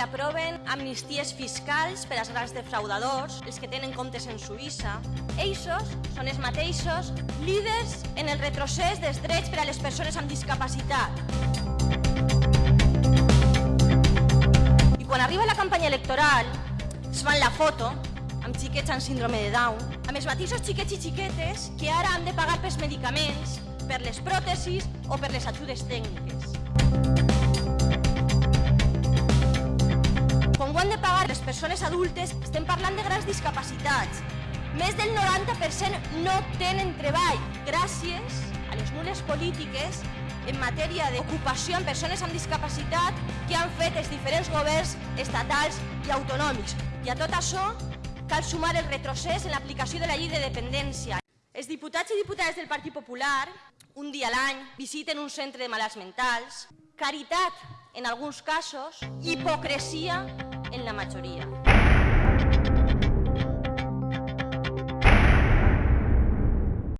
que aproven amnisties fiscals per als grans defraudadors, els que tenen comptes en Suïssa. Eixos són els mateixos líders en el retrocés dels drets per a les persones amb discapacitat. I quan arriba la campanya electoral, es fan la foto amb xiquets amb síndrome de Down, amb els mateixos xiquets i xiquetes que ara han de pagar pels medicaments, per les pròtesis o per les ajudes tècniques. Pagar les persones adultes, estem parlant de grans discapacitats. Més del 90% no tenen treball gràcies a les nules polítiques en matèria d'ocupació amb persones amb discapacitat que han fet els diferents governs estatals i autonòmics. I a tot això cal sumar el retrocés en l'aplicació de la llei de dependència. Els diputats i diputades del Partit Popular, un dia a l'any, visiten un centre de malalts mentals, caritat en alguns casos, hipocresia en la majoria.